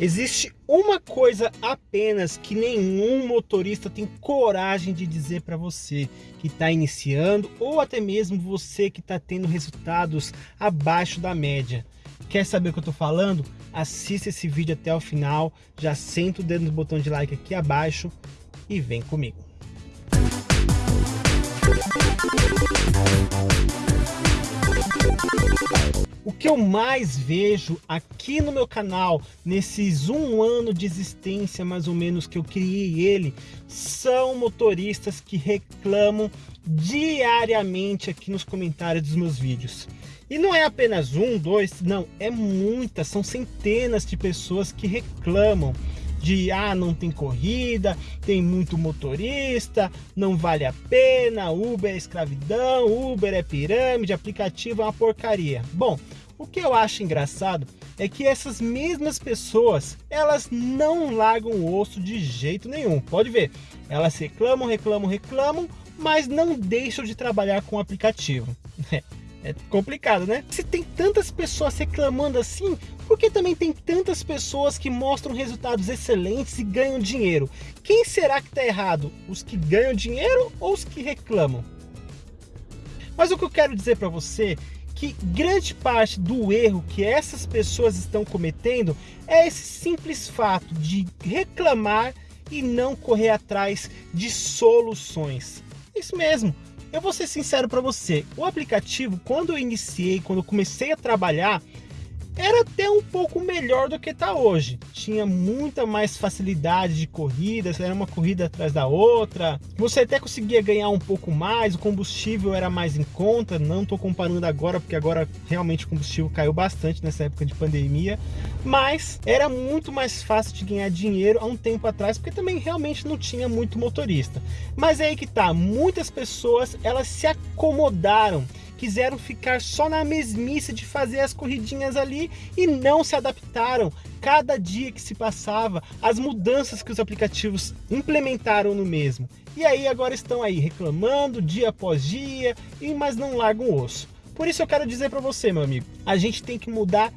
Existe uma coisa apenas que nenhum motorista tem coragem de dizer para você que está iniciando ou até mesmo você que está tendo resultados abaixo da média. Quer saber o que eu estou falando? Assista esse vídeo até o final, já senta o dedo no botão de like aqui abaixo e vem comigo. O que eu mais vejo aqui no meu canal, nesses um ano de existência mais ou menos que eu criei ele, são motoristas que reclamam diariamente aqui nos comentários dos meus vídeos. E não é apenas um, dois, não, é muitas, são centenas de pessoas que reclamam de ah, não tem corrida, tem muito motorista, não vale a pena, Uber é escravidão, Uber é pirâmide, aplicativo é uma porcaria. Bom, o que eu acho engraçado é que essas mesmas pessoas, elas não largam o osso de jeito nenhum. Pode ver, elas reclamam, reclamam, reclamam, mas não deixam de trabalhar com o aplicativo. É complicado, né? Se tem tantas pessoas reclamando assim, por que também tem tantas pessoas que mostram resultados excelentes e ganham dinheiro? Quem será que está errado? Os que ganham dinheiro ou os que reclamam? Mas o que eu quero dizer para você que grande parte do erro que essas pessoas estão cometendo é esse simples fato de reclamar e não correr atrás de soluções. Isso mesmo, eu vou ser sincero para você, o aplicativo, quando eu iniciei, quando eu comecei a trabalhar, era até um pouco melhor do que está hoje. Tinha muita mais facilidade de corridas, era uma corrida atrás da outra. Você até conseguia ganhar um pouco mais, o combustível era mais em conta. Não estou comparando agora, porque agora realmente o combustível caiu bastante nessa época de pandemia. Mas era muito mais fácil de ganhar dinheiro há um tempo atrás, porque também realmente não tinha muito motorista. Mas é aí que tá, muitas pessoas elas se acomodaram quiseram ficar só na mesmice de fazer as corridinhas ali e não se adaptaram. Cada dia que se passava, as mudanças que os aplicativos implementaram no mesmo. E aí agora estão aí reclamando dia após dia, e mas não largam o osso. Por isso eu quero dizer para você, meu amigo, a gente tem que mudar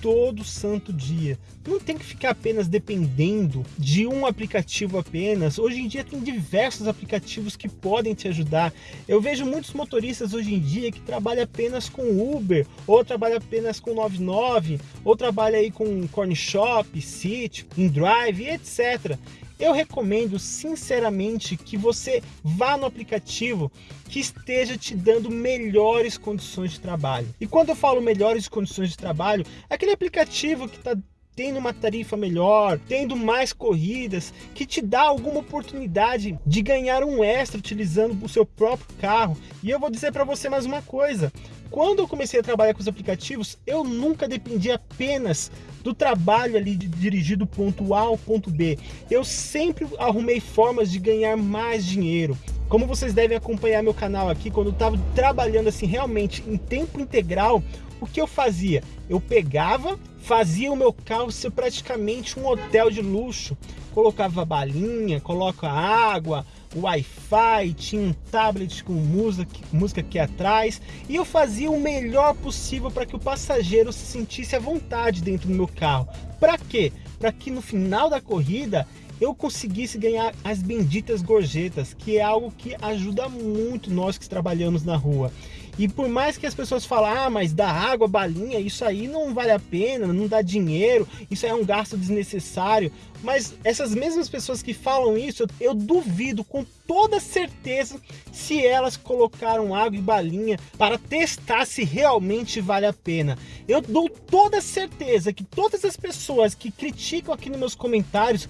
todo santo dia. Não tem que ficar apenas dependendo de um aplicativo apenas. Hoje em dia tem diversos aplicativos que podem te ajudar. Eu vejo muitos motoristas hoje em dia que trabalham apenas com Uber, ou trabalham apenas com 99, ou trabalham aí com Corn Shop, City, InDrive, etc eu recomendo sinceramente que você vá no aplicativo que esteja te dando melhores condições de trabalho. E quando eu falo melhores condições de trabalho, é aquele aplicativo que está tendo uma tarifa melhor, tendo mais corridas, que te dá alguma oportunidade de ganhar um extra utilizando o seu próprio carro. E eu vou dizer para você mais uma coisa, quando eu comecei a trabalhar com os aplicativos, eu nunca dependi apenas do trabalho ali de dirigir do ponto A ao ponto B. Eu sempre arrumei formas de ganhar mais dinheiro. Como vocês devem acompanhar meu canal aqui, quando eu estava trabalhando assim realmente em tempo integral, o que eu fazia? Eu pegava, fazia o meu carro ser praticamente um hotel de luxo. Colocava balinha, coloca água, Wi-Fi, tinha um tablet com música, música aqui atrás e eu fazia o melhor possível para que o passageiro se sentisse à vontade dentro do meu carro. Para quê? Para que no final da corrida eu conseguisse ganhar as benditas gorjetas, que é algo que ajuda muito nós que trabalhamos na rua. E por mais que as pessoas falem, ah, mas dá água, balinha, isso aí não vale a pena, não dá dinheiro, isso é um gasto desnecessário. Mas essas mesmas pessoas que falam isso, eu duvido com toda certeza se elas colocaram água e balinha para testar se realmente vale a pena. Eu dou toda certeza que todas as pessoas que criticam aqui nos meus comentários,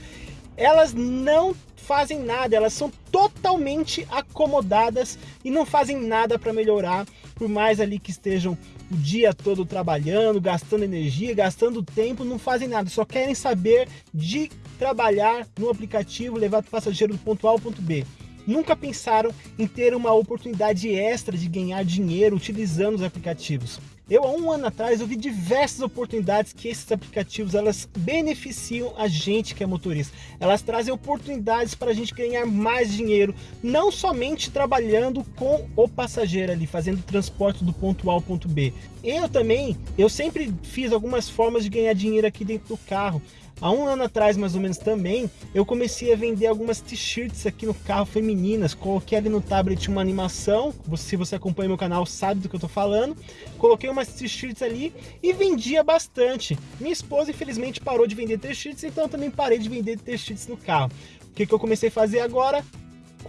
elas não fazem nada, elas são totalmente acomodadas e não fazem nada para melhorar, por mais ali que estejam o dia todo trabalhando, gastando energia, gastando tempo, não fazem nada, só querem saber de trabalhar no aplicativo, levar o passageiro do ponto A ao ponto B nunca pensaram em ter uma oportunidade extra de ganhar dinheiro utilizando os aplicativos. Eu, há um ano atrás, eu vi diversas oportunidades que esses aplicativos elas beneficiam a gente que é motorista. Elas trazem oportunidades para a gente ganhar mais dinheiro, não somente trabalhando com o passageiro ali, fazendo transporte do ponto A ao ponto B. Eu também, eu sempre fiz algumas formas de ganhar dinheiro aqui dentro do carro. Há um ano atrás, mais ou menos também, eu comecei a vender algumas t-shirts aqui no carro femininas. Coloquei ali no tablet uma animação, se você acompanha meu canal sabe do que eu tô falando. Coloquei umas t-shirts ali e vendia bastante. Minha esposa, infelizmente, parou de vender t-shirts, então eu também parei de vender t-shirts no carro. O que, que eu comecei a fazer agora?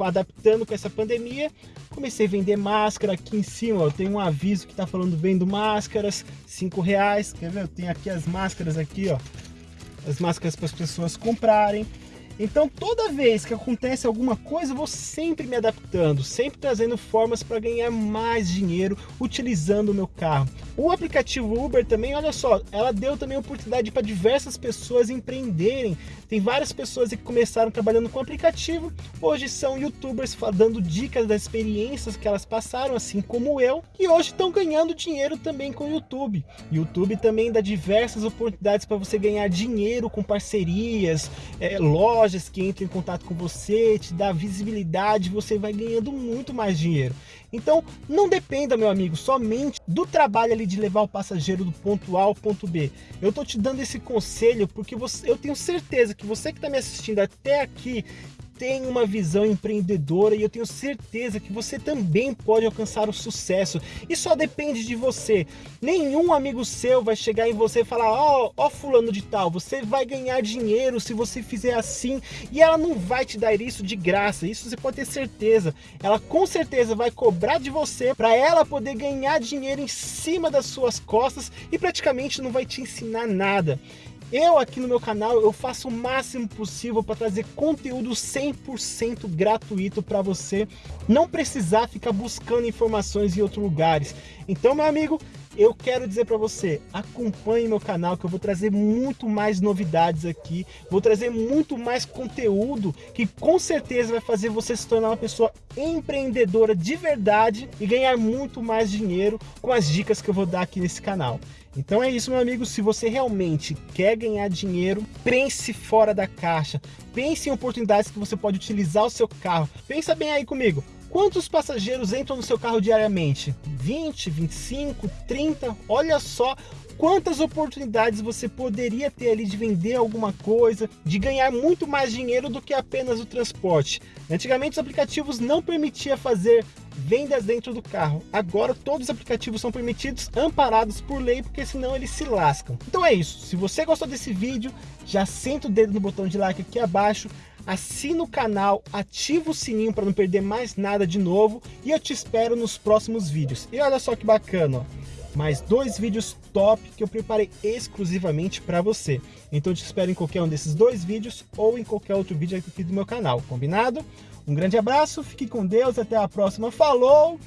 adaptando com essa pandemia, comecei a vender máscara aqui em cima, eu tenho um aviso que está falando vendo máscaras, cinco reais, quer ver? Eu tenho aqui as máscaras aqui, ó, as máscaras para as pessoas comprarem. Então toda vez que acontece alguma coisa, eu vou sempre me adaptando, sempre trazendo formas para ganhar mais dinheiro utilizando o meu carro. O aplicativo Uber também, olha só, ela deu também oportunidade para diversas pessoas empreenderem. Tem várias pessoas que começaram trabalhando com aplicativo, hoje são youtubers dando dicas das experiências que elas passaram, assim como eu, e hoje estão ganhando dinheiro também com o YouTube. YouTube também dá diversas oportunidades para você ganhar dinheiro com parcerias, é, lojas que entram em contato com você, te dá visibilidade, você vai ganhando muito mais dinheiro. Então, não dependa, meu amigo, somente do trabalho ali de levar o passageiro do ponto A ao ponto B. Eu tô te dando esse conselho porque você, eu tenho certeza que você que está me assistindo até aqui tem uma visão empreendedora e eu tenho certeza que você também pode alcançar o sucesso. E só depende de você. Nenhum amigo seu vai chegar em você e falar, ó, oh, oh, fulano de tal, você vai ganhar dinheiro se você fizer assim. E ela não vai te dar isso de graça, isso você pode ter certeza. Ela com certeza vai cobrar de você para ela poder ganhar dinheiro em cima das suas costas e praticamente não vai te ensinar nada. Eu aqui no meu canal, eu faço o máximo possível para trazer conteúdo 100% gratuito para você não precisar ficar buscando informações em outros lugares. Então, meu amigo, eu quero dizer para você, acompanhe meu canal que eu vou trazer muito mais novidades aqui, vou trazer muito mais conteúdo que com certeza vai fazer você se tornar uma pessoa empreendedora de verdade e ganhar muito mais dinheiro com as dicas que eu vou dar aqui nesse canal. Então é isso, meu amigo. Se você realmente quer ganhar dinheiro, pense fora da caixa. Pense em oportunidades que você pode utilizar o seu carro. Pensa bem aí comigo. Quantos passageiros entram no seu carro diariamente? 20, 25, 30? Olha só quantas oportunidades você poderia ter ali de vender alguma coisa, de ganhar muito mais dinheiro do que apenas o transporte. Antigamente os aplicativos não permitiam fazer vendas dentro do carro. Agora todos os aplicativos são permitidos, amparados por lei, porque senão eles se lascam. Então é isso. Se você gostou desse vídeo, já senta o dedo no botão de like aqui abaixo, assina o canal, ativa o sininho para não perder mais nada de novo e eu te espero nos próximos vídeos. E olha só que bacana, ó, mais dois vídeos top que eu preparei exclusivamente para você. Então eu te espero em qualquer um desses dois vídeos ou em qualquer outro vídeo aqui do meu canal, combinado? Um grande abraço, fique com Deus, até a próxima, falou!